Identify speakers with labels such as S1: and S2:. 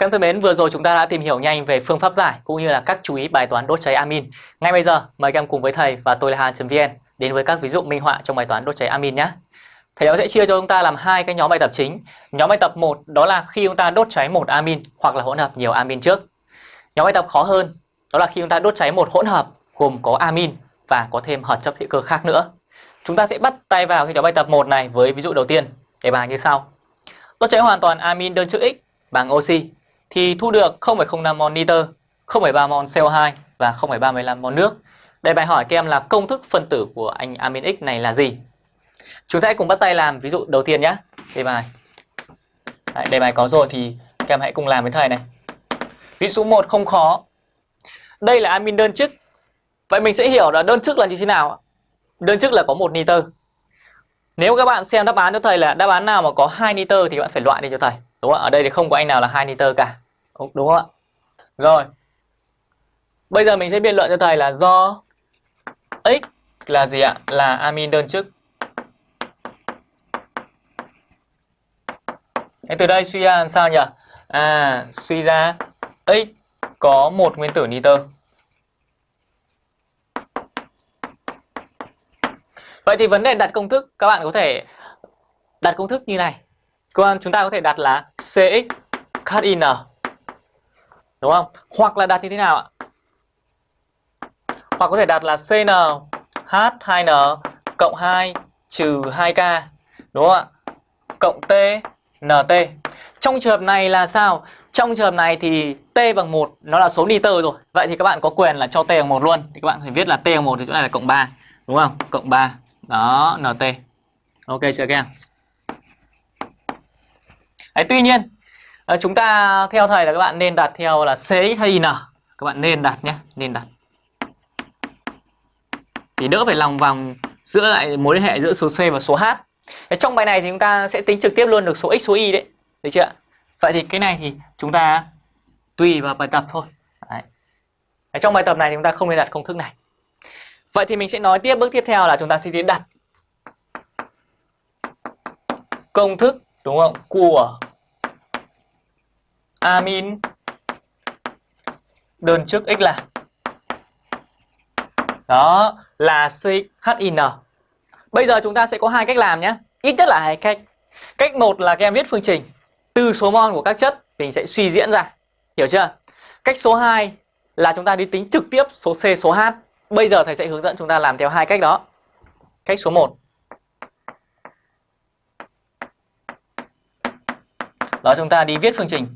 S1: Các em thân mến, vừa rồi chúng ta đã tìm hiểu nhanh về phương pháp giải cũng như là các chú ý bài toán đốt cháy amin. Ngay bây giờ, mời các em cùng với thầy và tôi là Hà.vn đến với các ví dụ minh họa trong bài toán đốt cháy amin nhé. Thầy giáo sẽ chia cho chúng ta làm hai cái nhóm bài tập chính. Nhóm bài tập 1 đó là khi chúng ta đốt cháy một amin hoặc là hỗn hợp nhiều amin trước. Nhóm bài tập khó hơn đó là khi chúng ta đốt cháy một hỗn hợp gồm có amin và có thêm hợp chất hữu cơ khác nữa. Chúng ta sẽ bắt tay vào cái nhóm bài tập 1 này với ví dụ đầu tiên. Đề bài như sau. Đốt cháy hoàn toàn amin đơn chữ X bằng oxy thì thu được 0,05 mol nitơ, 0,3 mol CO2 và 0,35 mol nước. Đây bài hỏi các em là công thức phân tử của anh amin X này là gì? Chúng ta hãy cùng bắt tay làm ví dụ đầu tiên nhé. Đề bài. Đấy, đề bài có rồi thì các em hãy cùng làm với thầy này. Ví dụ 1 không khó. Đây là amin đơn chức. Vậy mình sẽ hiểu là đơn chức là như thế nào? Đơn chức là có một nitơ. Nếu các bạn xem đáp án cho thầy là đáp án nào mà có 2 nitơ thì bạn phải loại đi cho thầy. Đúng không? Ở đây thì không có anh nào là 2 nitơ cả. Đúng không ạ? Rồi. Bây giờ mình sẽ biện luận cho thầy là do X là gì ạ? Là amin đơn chức. Thế từ đây suy ra làm sao nhỉ? À, suy ra X có một nguyên tử nitơ. Vậy thì vấn đề đặt công thức các bạn có thể đặt công thức như này. Còn chúng ta có thể đặt là CX KIN. Đúng không? Hoặc là đặt như thế nào ạ? Hoặc có thể đặt là CN H2N cộng 2 trừ 2K. Đúng không ạ? Cộng T NT. Trong trường hợp này là sao? Trong trường hợp này thì T bằng 1 nó là số niter rồi. Vậy thì các bạn có quyền là cho T bằng 1 luôn. Thì các bạn phải viết là T bằng 1 thì chỗ này là cộng 3. Đúng không? Cộng 3. Đó, NT. Ok chưa các em? Đấy, tuy nhiên Ờ, chúng ta theo thầy là các bạn nên đặt theo là c hay N. Các bạn nên đặt nhé, nên đặt. Thì đỡ phải lòng vòng giữa lại mối liên hệ giữa số C và số H. Đấy, trong bài này thì chúng ta sẽ tính trực tiếp luôn được số X số Y đấy. Được chưa? Vậy thì cái này thì chúng ta tùy vào bài tập thôi. Đấy. Đấy, trong bài tập này thì chúng ta không nên đặt công thức này. Vậy thì mình sẽ nói tiếp bước tiếp theo là chúng ta sẽ đi đặt công thức đúng không của amin đơn chức x là đó, là CHIN. Bây giờ chúng ta sẽ có hai cách làm nhé. Ít nhất là hai cách. Cách một là các em viết phương trình từ số mol của các chất, mình sẽ suy diễn ra. Hiểu chưa? Cách số 2 là chúng ta đi tính trực tiếp số C, số H Bây giờ thầy sẽ hướng dẫn chúng ta làm theo hai cách đó. Cách số 1. Đó, chúng ta đi viết phương trình